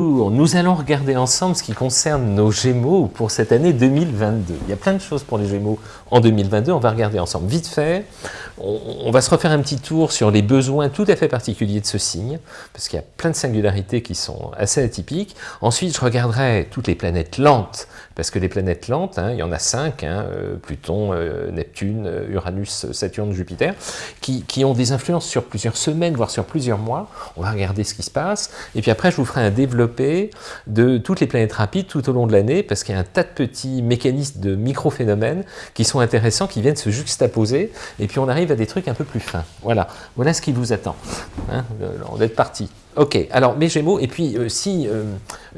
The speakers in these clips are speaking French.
Nous allons regarder ensemble ce qui concerne nos Gémeaux pour cette année 2022. Il y a plein de choses pour les Gémeaux en 2022, on va regarder ensemble. Vite fait, on, va se refaire un petit tour sur les besoins tout à fait particuliers de ce signe, parce qu'il y a plein de singularités qui sont assez atypiques. Ensuite, je regarderai toutes les planètes lentes, parce que les planètes lentes, hein, il y en a cinq, hein, euh, Pluton, euh, Neptune, euh, Uranus, Saturne, Jupiter, qui, qui, ont des influences sur plusieurs semaines, voire sur plusieurs mois. On va regarder ce qui se passe, et puis après, je vous ferai un développement de toutes les planètes rapides tout au long de l'année, parce qu'il y a un tas de petits mécanismes de micro-phénomènes qui sont intéressants, qui viennent se juxtaposer, et puis on arrive à des trucs un peu plus fins. Voilà, voilà ce qui vous attend. Hein, on est parti. Ok, alors mes Gémeaux, et puis euh, si euh,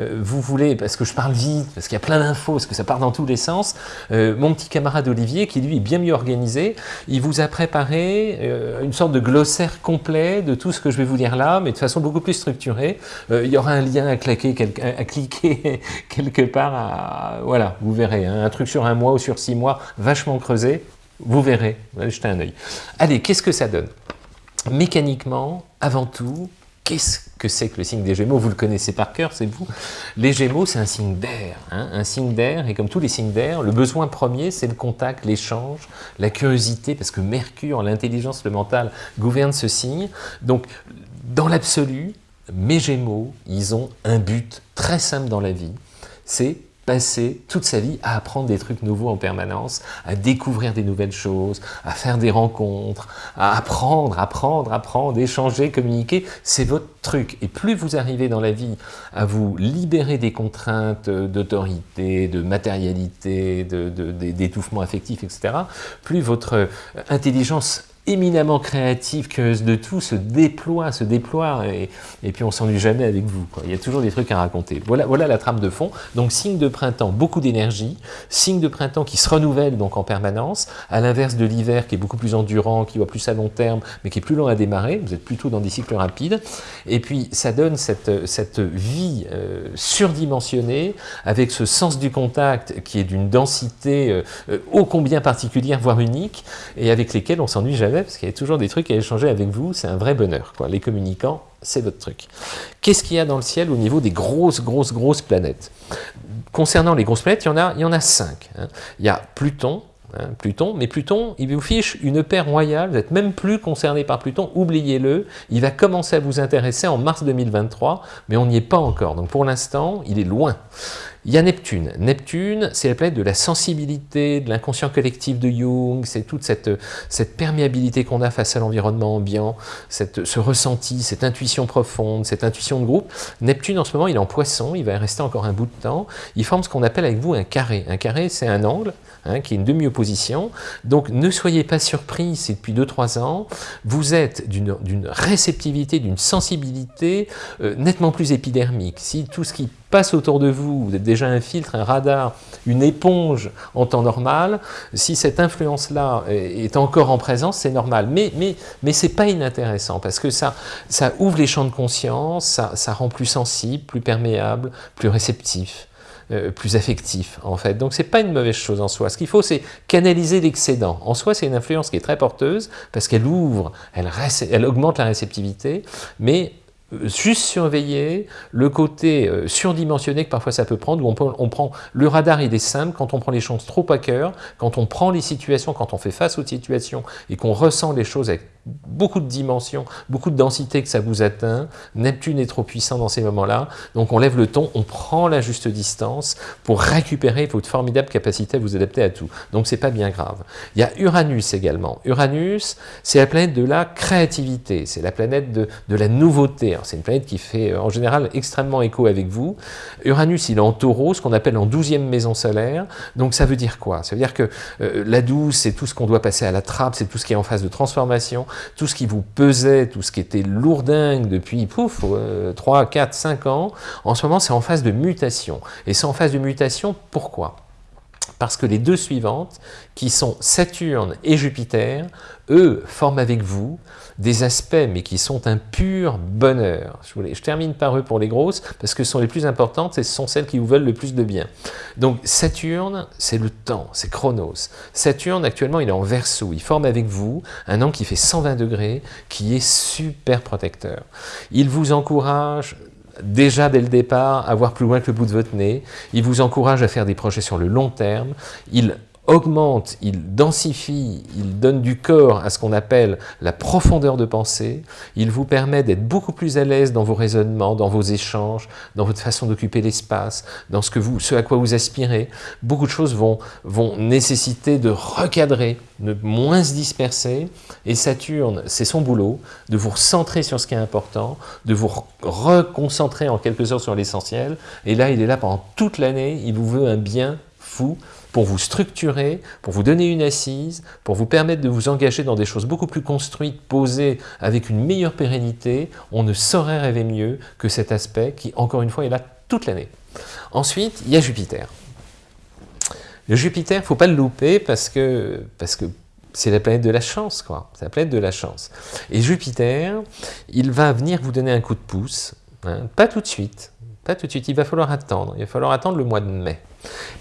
euh, vous voulez, parce que je parle vite, parce qu'il y a plein d'infos, parce que ça part dans tous les sens, mon petit camarade Olivier, qui lui est bien mieux organisé, il vous a préparé une sorte de glossaire complet de tout ce que je vais vous dire là, mais de façon beaucoup plus structurée. il y aura un lien à, claquer, à, cliquer quelque part, voilà, vous verrez, hein, un truc sur un mois ou sur six mois, vachement creusé, vous verrez, jetez un œil. Allez, qu'est-ce que ça donne? Mécaniquement, avant tout, Qu'est-ce c'est que le signe des Gémeaux Vous le connaissez par cœur, c'est vous. Les Gémeaux, c'est un signe d'air. Hein, un signe d'air, et comme tous les signes d'air, le besoin premier, c'est le contact, l'échange, la curiosité, parce que Mercure, l'intelligence, le mental, gouverne ce signe. Donc, dans l'absolu, mes Gémeaux, ils ont un but très simple dans la vie, c'est passer toute sa vie à apprendre des trucs nouveaux en permanence, à découvrir des nouvelles choses, à faire des rencontres, à apprendre, apprendre, apprendre, échanger, communiquer, c'est votre truc. Et plus vous arrivez dans la vie à vous libérer des contraintes d'autorité, de matérialité, d'étouffement affectif, etc., plus votre intelligence éminemment créative, curieuse de tout, se déploie, se déploie, et, et puis on s'ennuie jamais avec vous. Il y a toujours des trucs à raconter. Voilà, voilà la trame de fond. Donc signe de printemps, beaucoup d'énergie, signe de printemps qui se renouvelle donc en permanence, à l'inverse de l'hiver qui est beaucoup plus endurant, qui va plus à long terme, mais qui est plus long à démarrer, vous êtes plutôt dans des cycles rapides, et puis ça donne cette, cette vie euh, surdimensionnée, avec ce sens du contact qui est d'une densité euh, euh, ô combien particulière, voire unique, et avec lesquels on s'ennuie jamais parce qu'il y a toujours des trucs à échanger avec vous, c'est un vrai bonheur. Les communicants, c'est votre truc. Qu'est-ce qu'il y a dans le ciel au niveau des grosses, grosses, grosses planètes? Concernant les grosses planètes, il y en a, il y en a cinq. Hein. Il y a Pluton, hein, Pluton, mais Pluton, il vous fiche une paire royale, vous n'êtes même plus concerné par Pluton, oubliez-le, il va commencer à vous intéresser en mars 2023, mais on n'y est pas encore, donc pour l'instant, il est loin. Il y a Neptune. Neptune, c'est la planète de la sensibilité, de l'inconscient collectif de Jung, c'est toute cette, cette perméabilité qu'on a face à l'environnement ambiant, ce ressenti, cette intuition profonde, cette intuition de groupe. Neptune, en ce moment, il est en poisson, il va y rester encore un bout de temps. Il forme ce qu'on appelle avec vous un carré. Un carré, c'est un angle hein, qui est une demi-opposition. Donc, ne soyez pas surpris si depuis 2-3 ans, vous êtes d'une réceptivité, d'une sensibilité euh, nettement plus épidermique. Si tout ce qui passe autour de vous, vous êtes déjà un filtre, un radar, une éponge en temps normal, si cette influence-là est encore en présence, c'est normal. Mais, mais, mais ce n'est pas inintéressant, parce que ça, ça ouvre les champs de conscience, ça, ça rend plus sensible, plus perméable, plus réceptif. Euh, plus affectif en fait. Donc c'est pas une mauvaise chose en soi. Ce qu'il faut c'est canaliser l'excédent. En soi c'est une influence qui est très porteuse parce qu'elle ouvre, elle, augmente la réceptivité, mais euh, juste surveiller le côté euh, surdimensionné que parfois ça peut prendre, où on, prend le radar il est simple, quand on prend les choses trop à cœur, quand on prend les situations, quand on fait face aux situations et qu'on ressent les choses avec beaucoup de dimensions, beaucoup de densité que ça vous atteint, Neptune est trop puissant dans ces moments-là, donc on lève le ton, on prend la juste distance pour récupérer votre formidable capacité à vous adapter à tout. Donc c'est pas bien grave. Il y a Uranus également. Uranus, c'est la planète de la créativité, c'est la planète de, la nouveauté, c'est une planète qui fait euh, en général extrêmement écho avec vous. Uranus, il est en taureau, ce qu'on appelle en douzième maison solaire. Donc ça veut dire quoi? Ça veut dire que euh, la douce, c'est tout ce qu'on doit passer à la trappe, c'est tout ce qui est en phase de transformation, tout ce qui vous pesait, tout ce qui était lourdingue depuis, pouf, 3, 4, 5 ans. En ce moment, c'est en phase de mutation. Et c'est en phase de mutation, pourquoi? Parce que les deux suivantes, qui sont Saturne et Jupiter, eux forment avec vous des aspects, mais qui sont un pur bonheur. Je, termine par eux pour les grosses, parce que ce sont les plus importantes et ce sont celles qui vous veulent le plus de bien. Donc Saturne, c'est le temps, c'est Chronos. Saturne, actuellement, il est en Verseau, il forme avec vous un an qui fait 120 degrés, qui est super protecteur. Il vous encourage déjà dès le départ à voir plus loin que le bout de votre nez, il vous encourage à faire des projets sur le long terme, augmente, il densifie, il donne du corps à ce qu'on appelle la profondeur de pensée, il vous permet d'être beaucoup plus à l'aise dans vos raisonnements, dans vos échanges, dans votre façon d'occuper l'espace, dans ce, que vous, à quoi vous aspirez. Beaucoup de choses vont, vont nécessiter de recadrer, de moins se disperser, et Saturne, c'est son boulot, de vous recentrer sur ce qui est important, de vous reconcentrer en quelque sorte sur l'essentiel, et là, il est là pendant toute l'année, il vous veut un bien fou, pour vous structurer, pour vous donner une assise, pour vous permettre de vous engager dans des choses beaucoup plus construites, posées, avec une meilleure pérennité, on ne saurait rêver mieux que cet aspect qui, encore une fois, est là toute l'année. Ensuite, il y a Jupiter. Le Jupiter, il ne faut pas le louper parce que, parce que c'est la planète de la chance, quoi. C'est la planète de la chance. Et Jupiter, il va venir vous donner un coup de pouce, hein, pas tout de suite, pas tout de suite, il va falloir attendre, il va falloir attendre le mois de mai.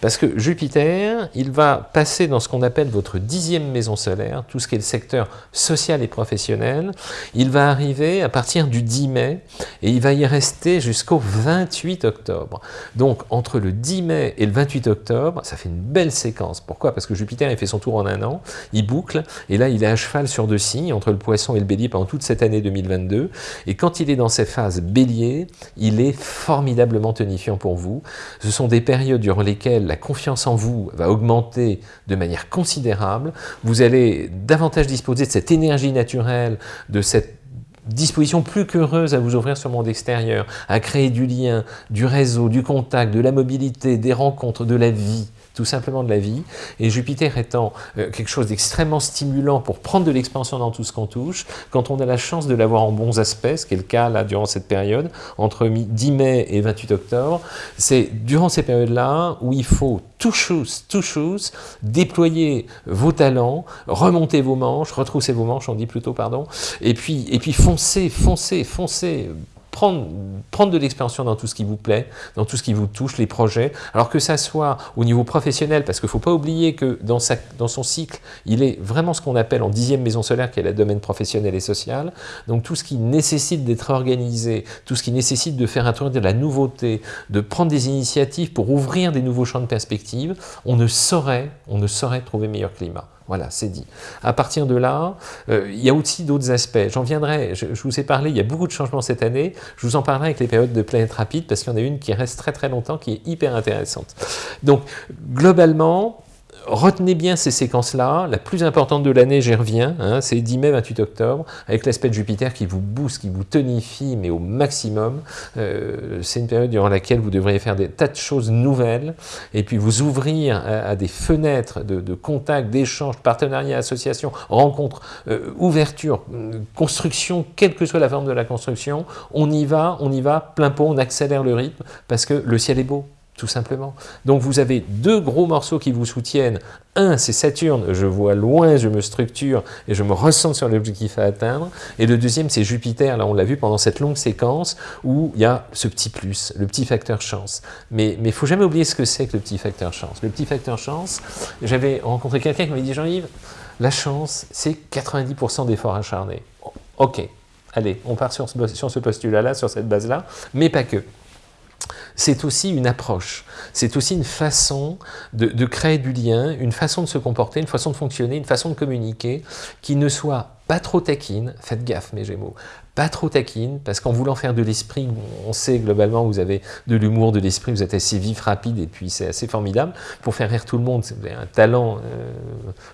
Parce que Jupiter, il va passer dans ce qu'on appelle votre dixième maison solaire, tout ce qui est le secteur social et professionnel. Il va arriver à partir du 10 mai et il va y rester jusqu'au 28 octobre. Donc entre le 10 mai et le 28 octobre, ça fait une belle séquence. Pourquoi? Parce que Jupiter, il fait son tour en un an, il boucle, et là il est à cheval sur deux signes, entre le poisson et le bélier pendant toute cette année 2022. Et quand il est dans ces phases bélier, il est formidablement tonifiant pour vous. Ce sont des périodes durant la confiance en vous va augmenter de manière considérable, vous allez davantage disposer de cette énergie naturelle, de cette disposition plus qu'heureuse à vous ouvrir sur le monde extérieur, à créer du lien, du réseau, du contact, de la mobilité, des rencontres, de la vie tout simplement de la vie, et Jupiter étant euh, quelque chose d'extrêmement stimulant pour prendre de l'expansion dans tout ce qu'on touche, quand on a la chance de l'avoir en bons aspects, ce qui est le cas là durant cette période, entre 10 mai et 28 octobre, c'est durant ces périodes-là où il faut tout chose, tout chose, déployer vos talents, remonter vos manches, retrousser vos manches, on dit plutôt, pardon, et puis, et puis foncer, foncer, foncer, prendre, de l'expansion dans tout ce qui vous plaît, dans tout ce qui vous touche, les projets, alors que ça soit au niveau professionnel, parce qu'il ne faut pas oublier que dans son cycle, il est vraiment ce qu'on appelle en dixième maison solaire, qui est le domaine professionnel et social, donc tout ce qui nécessite d'être organisé, tout ce qui nécessite de faire introduire de la nouveauté, de prendre des initiatives pour ouvrir des nouveaux champs de perspective, on ne saurait, on ne saurait trouver meilleur climat. Voilà, c'est dit. À partir de là, euh, il y a aussi d'autres aspects. J'en viendrai, je, vous ai parlé, il y a beaucoup de changements cette année. Je vous en parlerai avec les périodes de planète rapide parce qu'il y en a une qui reste très très longtemps, qui est hyper intéressante. Donc, globalement, retenez bien ces séquences-là. La plus importante de l'année, j'y reviens, hein, c'est 10 mai, 28 octobre, avec l'aspect de Jupiter qui vous booste, qui vous tonifie, mais au maximum. Euh, c'est une période durant laquelle vous devriez faire des tas de choses nouvelles, et puis vous ouvrir à, des fenêtres de, de contact, d'échange, partenariat, association, rencontre, euh, ouverture, construction, quelle que soit la forme de la construction, on y va, on y va, plein pot, on accélère le rythme, parce que le ciel est beau, tout simplement. Donc vous avez deux gros morceaux qui vous soutiennent. Un, c'est Saturne, je vois loin, je me structure et je me ressens sur l'objectif à atteindre. Et le deuxième, c'est Jupiter, là on l'a vu pendant cette longue séquence, où il y a ce petit plus, le petit facteur chance. Mais il faut jamais oublier ce que c'est que le petit facteur chance. Le petit facteur chance, j'avais rencontré quelqu'un qui m'avait dit, Jean-Yves, la chance, c'est 90% d'efforts acharnés. Ok, allez, on part sur ce, sur ce postulat-là, sur cette base-là, mais pas que c'est aussi une approche, c'est aussi une façon de, créer du lien, une façon de se comporter, une façon de fonctionner, une façon de communiquer qui ne soit pas trop taquine, faites gaffe mes gémeaux, pas trop taquine, parce qu'en voulant faire de l'esprit, on sait globalement vous avez de l'humour, de l'esprit, vous êtes assez vif, rapide, et puis c'est assez formidable. Pour faire rire tout le monde, vous avez un talent euh,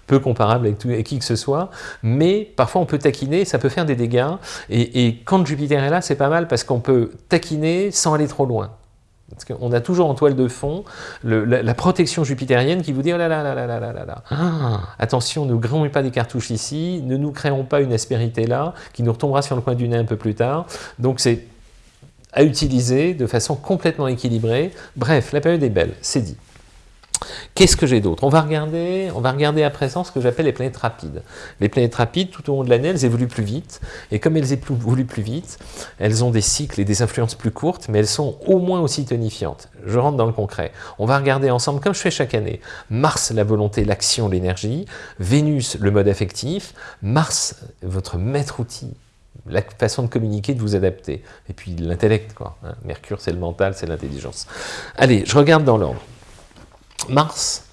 peu comparable avec, tout, qui que ce soit, mais parfois on peut taquiner, ça peut faire des dégâts, et quand Jupiter est là, c'est pas mal, parce qu'on peut taquiner sans aller trop loin. Parce qu'on a toujours en toile de fond la, protection jupitérienne qui vous dit oh là là là là là là là ah, attention, ne grillons pas des cartouches ici, ne nous créons pas une aspérité là, qui nous retombera sur le coin du nez un peu plus tard. Donc c'est à utiliser de façon complètement équilibrée. Bref, la période est belle, c'est dit. Qu'est-ce que j'ai d'autre? On, va regarder, on va regarder à présent ce que j'appelle les planètes rapides. Les planètes rapides, tout au long de l'année, elles évoluent plus vite. Et comme elles évoluent plus vite, elles ont des cycles et des influences plus courtes, mais elles sont au moins aussi tonifiantes. Je rentre dans le concret. On va regarder ensemble, comme je fais chaque année, Mars, la volonté, l'action, l'énergie, Vénus, le mode affectif, Mars, votre maître outil, la façon de communiquer, de vous adapter. Et puis l'intellect, quoi. Hein. Mercure, c'est le mental, c'est l'intelligence. Allez, je regarde dans l'ordre. Mars,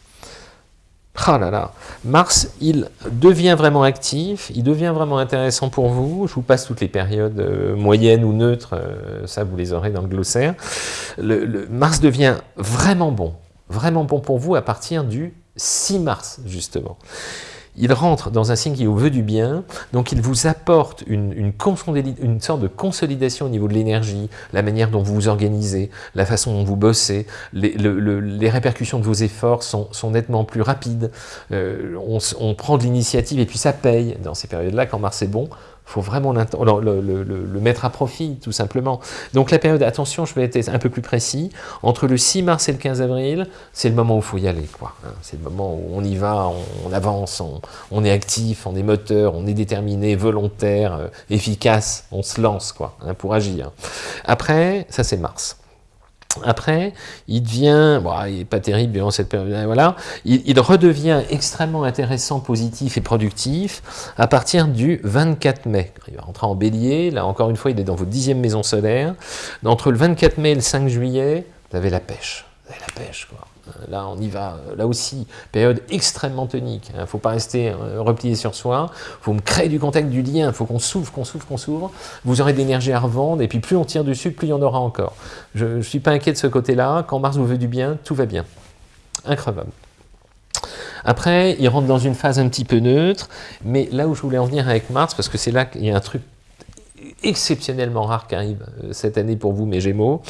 ah Mars, il devient vraiment actif, il devient vraiment intéressant pour vous. Je vous passe toutes les périodes euh, moyennes ou neutres, euh, ça vous les aurez dans le glossaire. Mars devient vraiment bon, vraiment bon pour vous à partir du 6 mars, justement il rentre dans un signe qui vous veut du bien, donc il vous apporte une, sorte de consolidation au niveau de l'énergie, la manière dont vous vous organisez, la façon dont vous bossez, les, répercussions de vos efforts sont, sont nettement plus rapides, euh, on, on, prend de l'initiative et puis ça paye. Dans ces périodes-là, quand Mars est bon, faut vraiment le, mettre à profit, tout simplement. Donc la période, attention, je vais être un peu plus précis, entre le 6 mars et le 15 avril, c'est le moment où il faut y aller. quoi. Hein. C'est le moment où on y va, on, avance, on, est actif, on est moteur, on est déterminé, volontaire, euh, efficace, on se lance quoi, hein, pour agir. Après, ça c'est mars. Après, il devient, bon, il n'est pas terrible durant cette période, voilà, il, redevient extrêmement intéressant, positif et productif à partir du 24 mai. Il va rentrer en bélier, là encore une fois, il est dans votre dixième maison solaire. Entre le 24 mai et le 5 juillet, vous avez la pêche. Vous avez la pêche, quoi. Là, on y va. Là aussi, période extrêmement tonique. Il ne faut pas rester euh, replié sur soi. Il faut me créer du contact, du lien. Il faut qu'on s'ouvre, qu'on s'ouvre, qu'on s'ouvre. Vous aurez de l'énergie à revendre. Et puis, plus on tire dessus, plus il y en aura encore. Je ne suis pas inquiet de ce côté-là. Quand Mars vous veut du bien, tout va bien. Increvable. Après, il rentre dans une phase un petit peu neutre. Mais là où je voulais en venir avec Mars, parce que c'est là qu'il y a un truc exceptionnellement rare qui arrive euh, cette année pour vous, mes Gémeaux,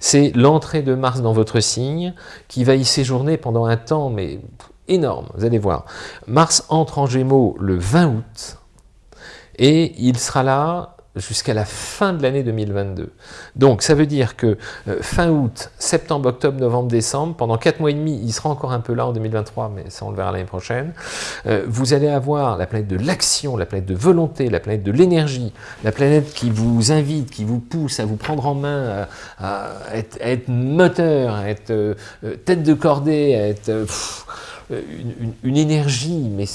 c'est l'entrée de Mars dans votre signe, qui va y séjourner pendant un temps, mais énorme, vous allez voir. Mars entre en Gémeaux le 20 août, et il sera là jusqu'à la fin de l'année 2022. Donc ça veut dire que euh, fin août, septembre, octobre, novembre, décembre, pendant 4 mois et demi, il sera encore un peu là en 2023, mais ça on le verra l'année prochaine, euh, vous allez avoir la planète de l'action, la planète de volonté, la planète de l'énergie, la planète qui vous invite, qui vous pousse à vous prendre en main, à, être, moteur, à être euh, tête de cordée, à être... une, énergie, mais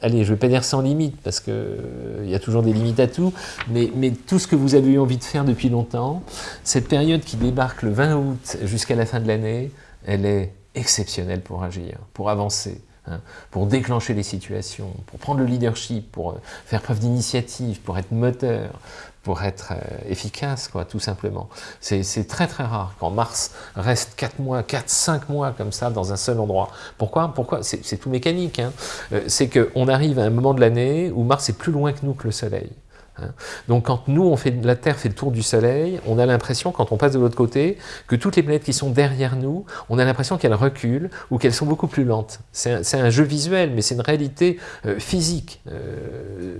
allez, je vais pas dire sans limite, parce qu'il euh, y a toujours des limites à tout, mais, mais, tout ce que vous avez eu envie de faire depuis longtemps, cette période qui débarque le 20 août jusqu'à la fin de l'année, elle est exceptionnelle pour agir, pour avancer, hein, pour déclencher les situations, pour prendre le leadership, pour euh, faire preuve d'initiative, pour être moteur, pour être euh, efficace, quoi, tout simplement. C'est très très rare quand Mars reste 4 mois, 4, 5 mois comme ça dans un seul endroit. Pourquoi? Pourquoi? C'est tout mécanique. Hein. Euh, c'est qu'on arrive à un moment de l'année où Mars est plus loin que nous que le Soleil. Hein. Donc quand nous, on fait, la Terre fait le tour du Soleil, on a l'impression, quand on passe de l'autre côté, que toutes les planètes qui sont derrière nous, on a l'impression qu'elles reculent ou qu'elles sont beaucoup plus lentes. C'est un, jeu visuel, mais c'est une réalité euh, physique, euh,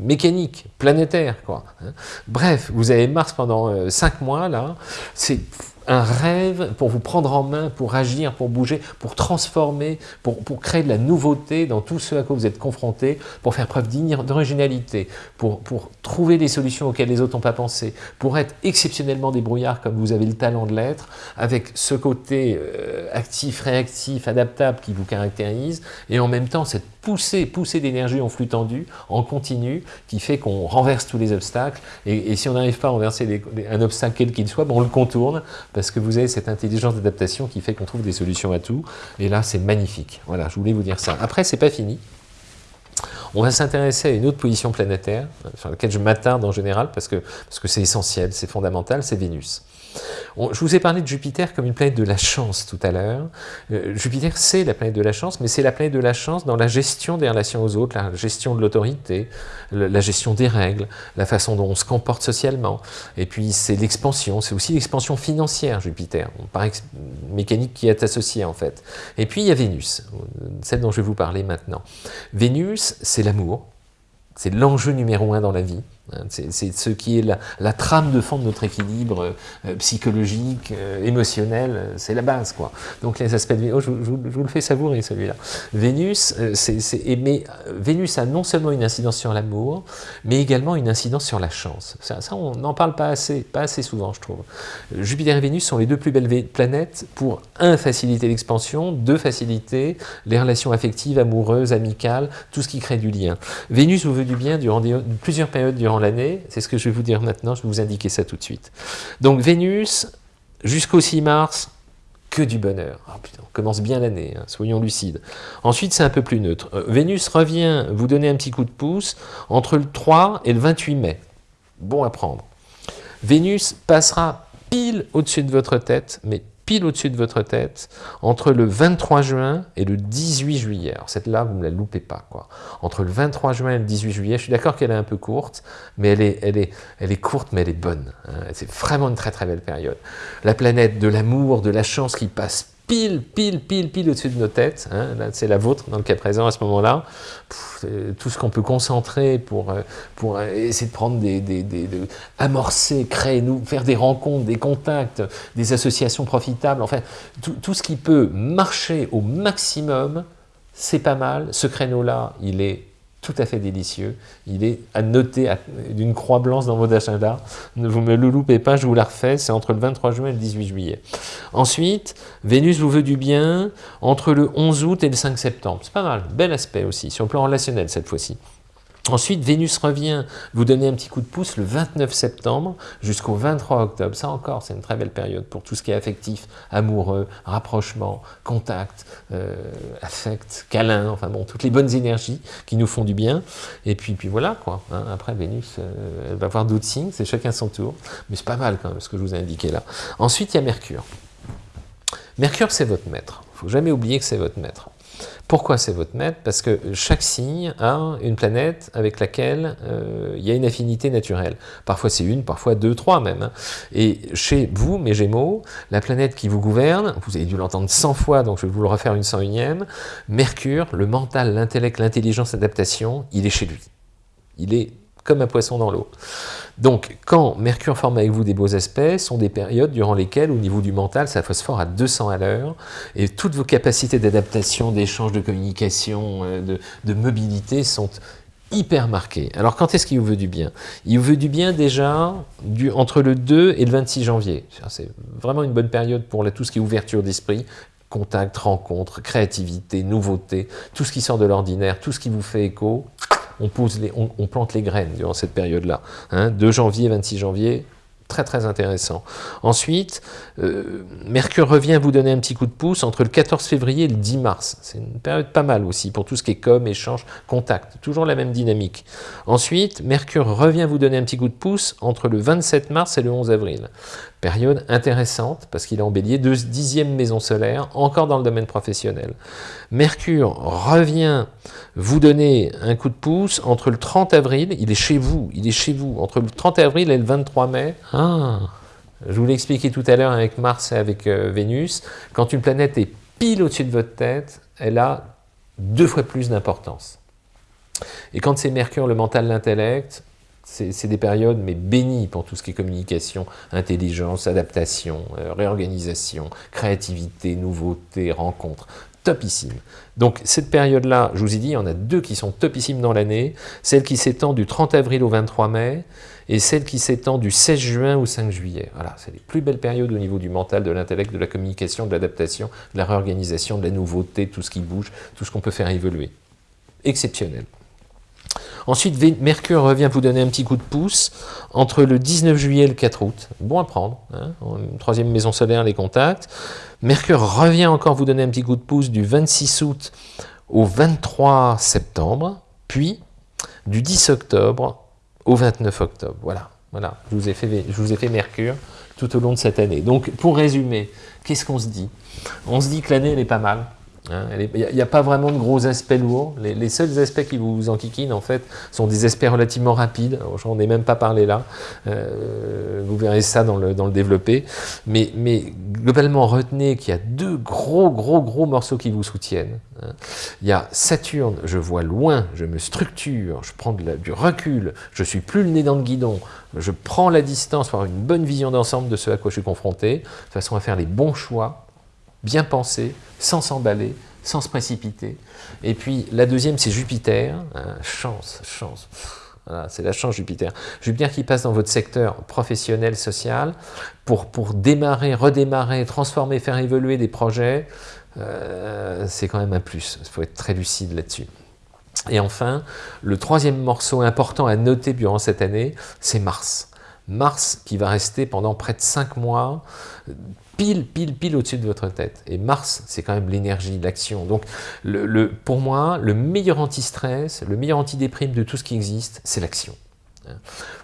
mécanique, planétaire. Quoi, hein. Bref, vous avez Mars pendant euh, cinq mois, là, c'est un rêve pour vous prendre en main, pour agir, pour bouger, pour transformer, pour, créer de la nouveauté dans tout ce à quoi vous êtes confronté, pour faire preuve d'originalité, pour, pour trouver des solutions auxquelles les autres n'ont pas pensé, pour être exceptionnellement débrouillard comme vous avez le talent de l'être, avec ce côté euh, actif, réactif, adaptable qui vous caractérise, et en même temps cette poussée, poussée d'énergie en flux tendu, en continu, qui fait qu'on renverse tous les obstacles, et, si on n'arrive pas à renverser un obstacle quel qu'il soit, on le contourne parce que vous avez cette intelligence d'adaptation qui fait qu'on trouve des solutions à tout. Et là, c'est magnifique. Voilà, je voulais vous dire ça. Après, c'est pas fini. On va s'intéresser à une autre position planétaire, sur laquelle je m'attarde en général, parce que c'est parce que essentiel, c'est fondamental, c'est Vénus je vous ai parlé de Jupiter comme une planète de la chance tout à l'heure. Euh, Jupiter, c'est la planète de la chance, mais c'est la planète de la chance dans la gestion des relations aux autres, la gestion de l'autorité, la gestion des règles, la façon dont on se comporte socialement. Et puis, c'est l'expansion, c'est aussi l'expansion financière, Jupiter, par mécanique qui est associée en fait. Et puis, il y a Vénus, celle dont je vais vous parler maintenant. Vénus, c'est l'amour, c'est l'enjeu numéro un dans la vie. Hein, c'est ce qui est la, trame de fond de notre équilibre euh, psychologique, euh, émotionnel, euh, c'est la base. quoi. Donc les aspects de Vénus, je, vous le fais savourer celui-là. Vénus, mais Vénus a non seulement une incidence sur l'amour, mais également une incidence sur la chance. Ça, on n'en parle pas assez, pas assez souvent je trouve. Jupiter et Vénus sont les deux plus belles planètes pour, un, faciliter l'expansion, deux, faciliter les relations affectives, amoureuses, amicales, tout ce qui crée du lien. Vénus vous veut du bien durant plusieurs périodes l'année, c'est ce que je vais vous dire maintenant, je vais vous indiquer ça tout de suite. Donc Vénus, jusqu'au 6 mars, que du bonheur. Ah, on commence bien l'année, hein, soyons lucides. Ensuite, c'est un peu plus neutre. Euh, Vénus revient vous donner un petit coup de pouce entre le 3 et le 28 mai. Bon à prendre. Vénus passera pile au-dessus de votre tête, mais pile au-dessus de votre tête, entre le 23 juin et le 18 juillet. Alors cette là, vous ne la loupez pas. quoi. Entre le 23 juin et le 18 juillet, je suis d'accord qu'elle est un peu courte, mais elle est, elle est, elle est courte, mais elle est bonne. Hein. C'est vraiment une très très belle période. La planète de l'amour, de la chance qui passe pile, pile, pile, pile au-dessus de nos têtes. Hein. c'est la vôtre dans le cas présent à ce moment-là. Tout ce qu'on peut concentrer pour, euh, euh, essayer de prendre des, des, des de amorcer, créer, nous, faire des rencontres, des contacts, des associations profitables. Enfin, tout ce qui peut marcher au maximum, c'est pas mal. Ce créneau-là, il est tout à fait délicieux. Il est à noter d'une croix blanche dans vos agendas. Ne vous me le loupez pas, je vous la refais, c'est entre le 23 juin et le 18 juillet. Ensuite, Vénus vous veut du bien entre le 11 août et le 5 septembre. C'est pas mal, bel aspect aussi, sur le plan relationnel cette fois-ci. Ensuite, Vénus revient vous donner un petit coup de pouce le 29 septembre jusqu'au 23 octobre. Ça encore, c'est une très belle période pour tout ce qui est affectif, amoureux, rapprochement, contact, euh, affect, câlin, enfin bon, toutes les bonnes énergies qui nous font du bien. Et puis, puis voilà, quoi. Hein. Après, Vénus, euh, elle va voir d'autres signes, c'est chacun son tour. Mais c'est pas mal quand même ce que je vous ai indiqué là. Ensuite, il y a Mercure. Mercure, c'est votre maître. Il faut jamais oublier que c'est votre maître. Pourquoi c'est votre maître? Parce que chaque signe a une planète avec laquelle euh, il y a une affinité naturelle. Parfois c'est une, parfois deux, trois même. Hein. Et chez vous, mes Gémeaux, la planète qui vous gouverne, vous avez dû l'entendre 100 fois, donc je vais vous le refaire une 101e, Mercure, le mental, l'intellect, l'intelligence, l'adaptation, il est chez lui. Il est comme un poisson dans l'eau. Donc, quand Mercure forme avec vous des beaux aspects, sont des périodes durant lesquelles, au niveau du mental, ça phosphore à 200 à l'heure, et toutes vos capacités d'adaptation, d'échange, de communication, euh, de, mobilité sont hyper marquées. Alors, quand est-ce qu'il vous veut du bien? Il vous veut du bien déjà du, entre le 2 et le 26 janvier. C'est vraiment une bonne période pour tout ce qui est ouverture d'esprit, contact, rencontre, créativité, nouveauté, tout ce qui sort de l'ordinaire, tout ce qui vous fait écho, on, pose les, on, plante les graines durant cette période-là. Hein, 2 janvier, 26 janvier, très très intéressant. Ensuite, euh, Mercure revient vous donner un petit coup de pouce entre le 14 février et le 10 mars. C'est une période pas mal aussi pour tout ce qui est com, échange, contact. Toujours la même dynamique. Ensuite, Mercure revient vous donner un petit coup de pouce entre le 27 mars et le 11 avril. Période intéressante parce qu'il est en bélier, de dixième maison solaire, encore dans le domaine professionnel. Mercure revient vous donner un coup de pouce entre le 30 avril, il est chez vous, il est chez vous, entre le 30 avril et le 23 mai. Ah, je vous l'ai expliqué tout à l'heure avec Mars et avec euh, Vénus, quand une planète est pile au-dessus de votre tête, elle a deux fois plus d'importance. Et quand c'est Mercure, le mental, l'intellect, c'est des périodes mais bénies pour tout ce qui est communication, intelligence, adaptation, euh, réorganisation, créativité, nouveauté, rencontre topissime. Donc cette période-là, je vous ai dit, il y en a deux qui sont topissimes dans l'année, celle qui s'étend du 30 avril au 23 mai, et celle qui s'étend du 16 juin au 5 juillet. Voilà, c'est les plus belles périodes au niveau du mental, de l'intellect, de la communication, de l'adaptation, de la réorganisation, de la nouveauté, tout ce qui bouge, tout ce qu'on peut faire évoluer. Exceptionnel. Ensuite, Mercure revient vous donner un petit coup de pouce entre le 19 juillet et le 4 août. Bon à prendre. Hein troisième maison solaire, les contacts. Mercure revient encore vous donner un petit coup de pouce du 26 août au 23 septembre, puis du 10 octobre au 29 octobre. Voilà, voilà. Je vous ai fait, je vous ai fait Mercure tout au long de cette année. Donc, pour résumer, qu'est-ce qu'on se dit? On se dit que l'année, elle est pas mal. Hein, il n'y a, pas vraiment de gros aspects lourds. Les, seuls aspects qui vous enquiquinent, en fait, sont des aspects relativement rapides. J'en ai même pas parlé là. Euh, vous verrez ça dans le, dans le développé. Mais, mais globalement, retenez qu'il y a deux gros, gros, gros morceaux qui vous soutiennent. Hein. Il y a Saturne, je vois loin, je me structure, je prends du recul, je suis plus le nez dans le guidon, je prends la distance pour avoir une bonne vision d'ensemble de ce à quoi je suis confronté, de façon à faire les bons choix, bien penser, sans s'emballer, sans se précipiter. Et puis la deuxième, c'est Jupiter. Hein, chance, chance. Voilà, c'est la chance Jupiter. Jupiter qui passe dans votre secteur professionnel, social, pour, pour démarrer, redémarrer, transformer, faire évoluer des projets, euh, c'est quand même un plus. Il faut être très lucide là-dessus. Et enfin, le troisième morceau important à noter durant cette année, c'est Mars. Mars qui va rester pendant près de cinq mois, pile, pile, pile au-dessus de votre tête. Et Mars, c'est quand même l'énergie, l'action. Donc, pour moi, le meilleur anti-stress, le meilleur anti-déprime de tout ce qui existe, c'est l'action.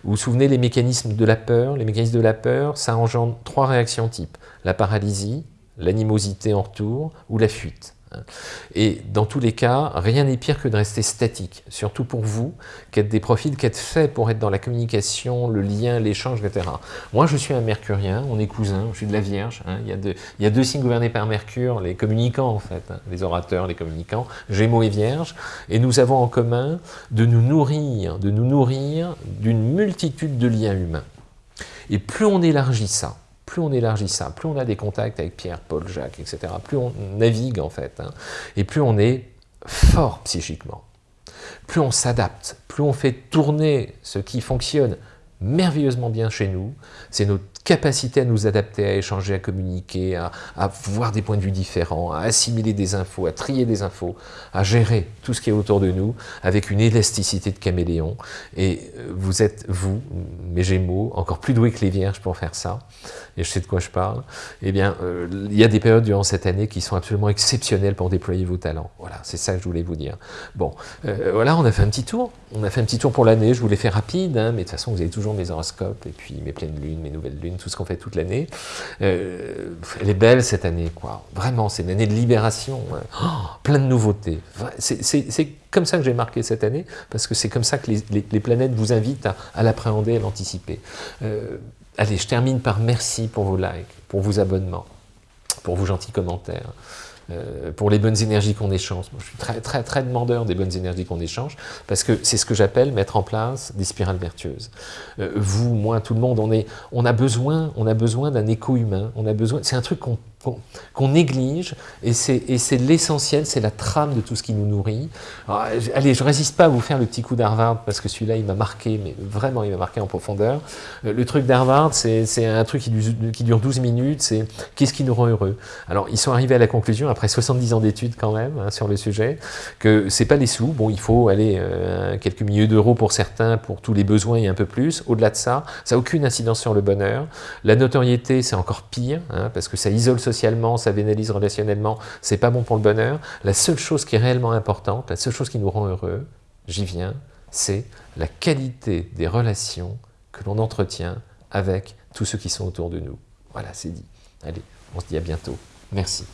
Vous vous souvenez les mécanismes de la peur? Les mécanismes de la peur, ça engendre trois réactions types. La paralysie, l'animosité en retour ou la fuite. Et dans tous les cas, rien n'est pire que de rester statique, surtout pour vous, qui êtes des profils qui êtes faits pour être dans la communication, le lien, l'échange, etc. Moi, je suis un mercurien, on est cousins, je suis de la Vierge. Hein. il, y a deux, il, y a deux, signes gouvernés par Mercure, les communicants en fait, hein. les orateurs, les communicants, Gémeaux et Vierge, et nous avons en commun de nous nourrir, de nous nourrir d'une multitude de liens humains. Et plus on élargit ça, plus on élargit ça, plus on a des contacts avec Pierre, Paul, Jacques, etc., plus on navigue en fait, hein, et plus on est fort psychiquement, plus on s'adapte, plus on fait tourner ce qui fonctionne merveilleusement bien chez nous, c'est notre capacité à nous adapter, à échanger, à communiquer, à, voir des points de vue différents, à assimiler des infos, à trier des infos, à gérer tout ce qui est autour de nous avec une élasticité de caméléon. Et euh, vous êtes, vous, mes Gémeaux, encore plus doués que les Vierges pour faire ça, et je sais de quoi je parle, eh bien, euh, il y a des périodes durant cette année qui sont absolument exceptionnelles pour déployer vos talents. Voilà, c'est ça que je voulais vous dire. Bon, euh, voilà, on a fait un petit tour. On a fait un petit tour pour l'année, je vous l'ai fait rapide, hein, mais de toute façon, vous avez toujours mes horoscopes, et puis mes pleines lunes, mes nouvelles lunes, tout ce qu'on fait toute l'année. Euh, elle est belle cette année, quoi. Vraiment, c'est une année de libération, hein. oh, plein de nouveautés. C'est comme ça que j'ai marqué cette année, parce que c'est comme ça que les, planètes vous invitent à, l'appréhender, à l'anticiper. Euh, allez, je termine par merci pour vos likes, pour vos abonnements, pour vos gentils commentaires. Euh, pour les bonnes énergies qu'on échange. je suis très, très, très demandeur des bonnes énergies qu'on échange, parce que c'est ce que j'appelle mettre en place des spirales vertueuses. Euh, vous, moi, tout le monde, on, est, on a besoin, on a besoin d'un écho humain, on a besoin, c'est un truc qu'on qu'on néglige, et c'est l'essentiel, c'est la trame de tout ce qui nous nourrit. allez, je résiste pas à vous faire le petit coup d'Harvard, parce que celui-là, il m'a marqué, mais vraiment, il m'a marqué en profondeur. Euh, le truc d'Harvard, c'est un truc qui, dure 12 minutes, c'est qu'est-ce qui nous rend heureux? Alors, ils sont arrivés à la conclusion, après 70 ans d'études quand même, hein, sur le sujet, que c'est pas les sous, bon, il faut aller euh, quelques milliers d'euros pour certains, pour tous les besoins et un peu plus. Au-delà de ça, ça n'a aucune incidence sur le bonheur. La notoriété, c'est encore pire, hein, parce que ça isole socialement, ça vénalise relationnellement, c'est pas bon pour le bonheur. La seule chose qui est réellement importante, la seule chose qui nous rend heureux, j'y viens, c'est la qualité des relations que l'on entretient avec tous ceux qui sont autour de nous. Voilà, c'est dit. Allez, on se dit à bientôt. Merci.